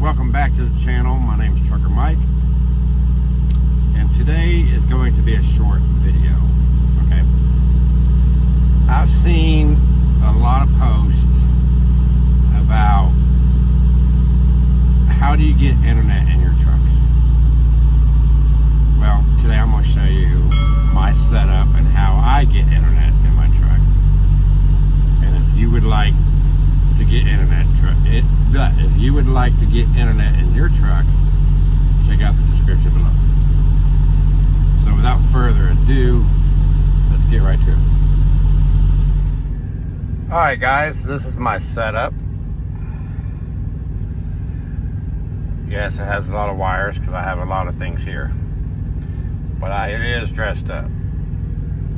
welcome back to the channel. My name is Trucker Mike, and today is going to be a short video. Okay, I've seen a lot of posts about how do you get internet in your truck check out the description below. So without further ado let's get right to it. All right guys this is my setup. Yes it has a lot of wires because I have a lot of things here. But I, it is dressed up.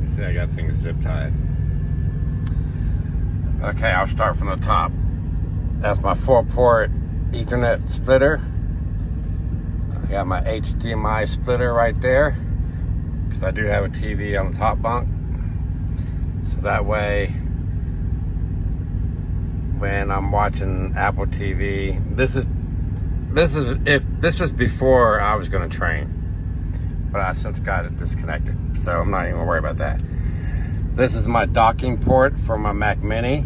You see I got things zip tied. Okay, I'll start from the top. That's my four port ethernet splitter. Got my HDMI splitter right there because I do have a TV on the top bunk. So that way, when I'm watching Apple TV, this is this is if this was before I was going to train, but I since got it disconnected, so I'm not even worry about that. This is my docking port for my Mac Mini.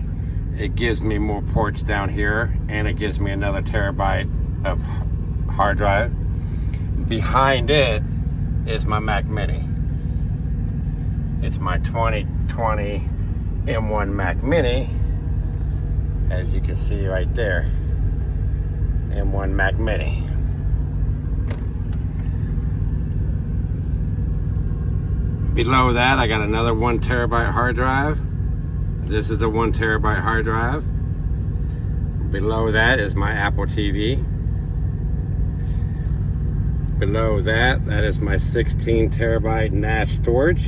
It gives me more ports down here and it gives me another terabyte of hard drive. Behind it is my Mac Mini. It's my 2020 M1 Mac Mini, as you can see right there. M1 Mac Mini. Below that, I got another one terabyte hard drive. This is a one terabyte hard drive. Below that is my Apple TV. Below that, that is my 16 terabyte NAS storage.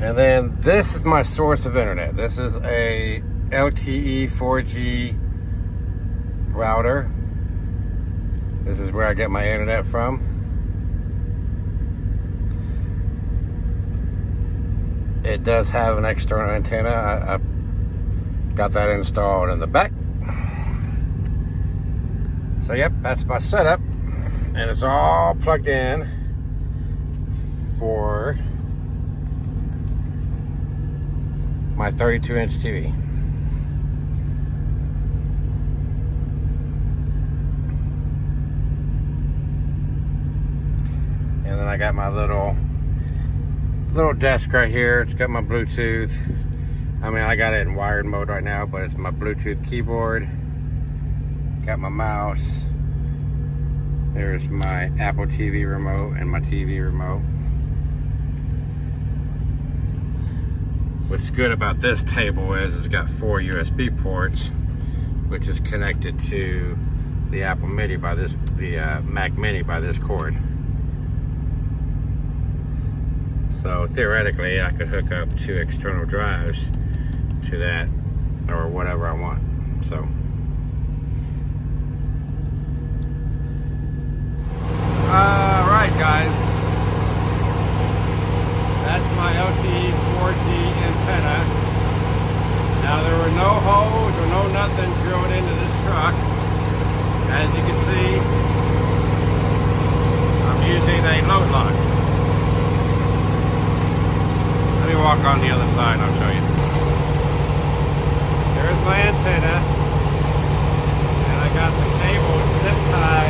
And then this is my source of internet. This is a LTE 4G router this is where I get my internet from. It does have an external antenna. I, I got that installed in the back. So yep, that's my setup. And it's all plugged in for my 32 inch TV. And then I got my little little desk right here. It's got my Bluetooth. I mean, I got it in wired mode right now, but it's my Bluetooth keyboard. Got my mouse. There's my Apple TV remote and my TV remote. What's good about this table is it's got four USB ports, which is connected to the Apple Mini by this, the uh, Mac Mini by this cord. So theoretically, I could hook up two external drives to that or whatever I want. So. All right, guys. That's my LTE 4G antenna. Now there were no holes or no nothing drilled into this truck. As you can see, I'm using a load lock Let me walk on the other side I'll show you. There's my antenna. And I got the cable zip tied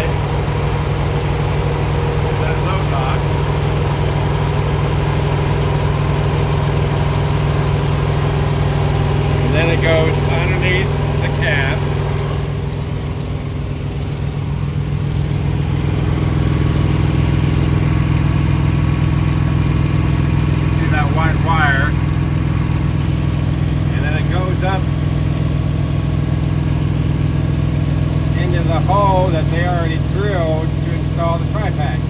up into the hole that they already drilled to install the TriPac.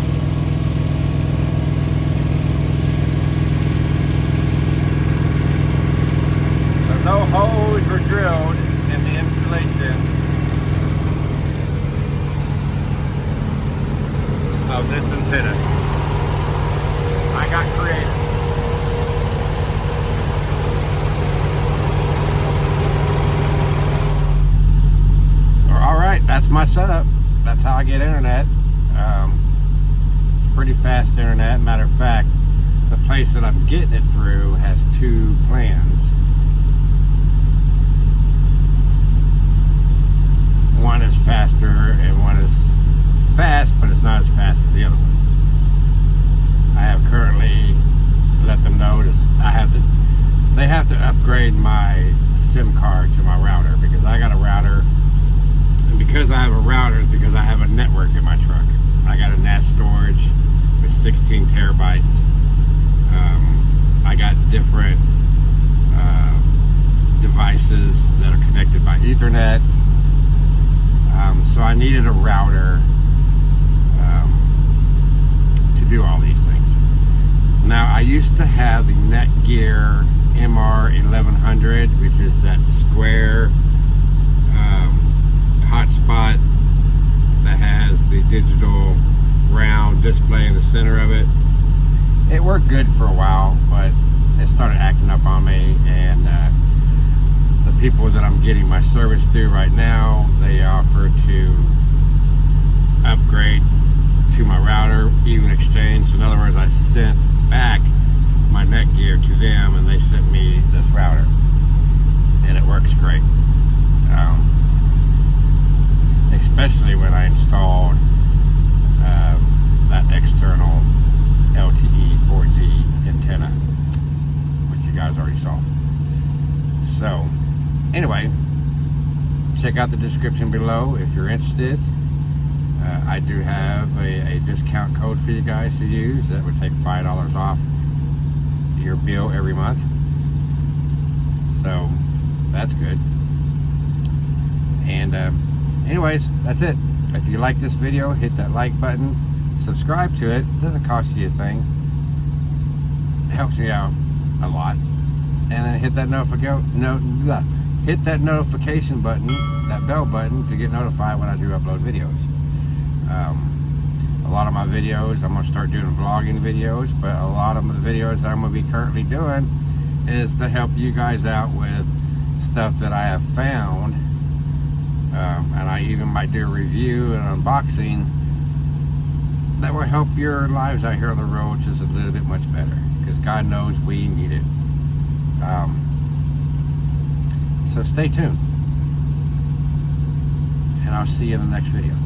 So no holes were drilled in the installation of this antenna. I got creative. I get internet. Um, it's pretty fast internet. Matter of fact, the place that I'm getting it through has two plans. One is faster and one is fast, but it's not as fast as the other one. I have currently let them know. I have to. They have to upgrade my SIM card to my router because I got a router, because I have a router is because I have a network in my truck. I got a NAS storage with 16 terabytes. Um, I got different uh, devices that are connected by Ethernet. Um, so I needed a router um, to do all these things. Now I used to have the Netgear MR1100, which is that square um, hotspot that has the digital round display in the center of it. It worked good for a while, but it started acting up on me, and uh, the people that I'm getting my service through right now, they offer to upgrade to my router, even exchange. In other words, I sent back my Netgear to them, and they sent me this router, and it works great. Um, especially when I installed uh, that external LTE 4G antenna, which you guys already saw. So, anyway, check out the description below if you're interested. Uh, I do have a, a, discount code for you guys to use that would take $5 off your bill every month. So, that's good. And, uh, anyways, that's it. If you like this video, hit that like button. Subscribe to it. doesn't cost you a thing. It helps me out a lot. And then hit that notification no, hit that notification button, that bell button to get notified when I do upload videos. Um, a lot of my videos, I'm going to start doing vlogging videos, but a lot of the videos that I'm going to be currently doing is to help you guys out with stuff that I have found. Um, and I even might do a review and unboxing that will help your lives out here on the road just a little bit much better. Because God knows we need it. Um, so stay tuned. And I'll see you in the next video.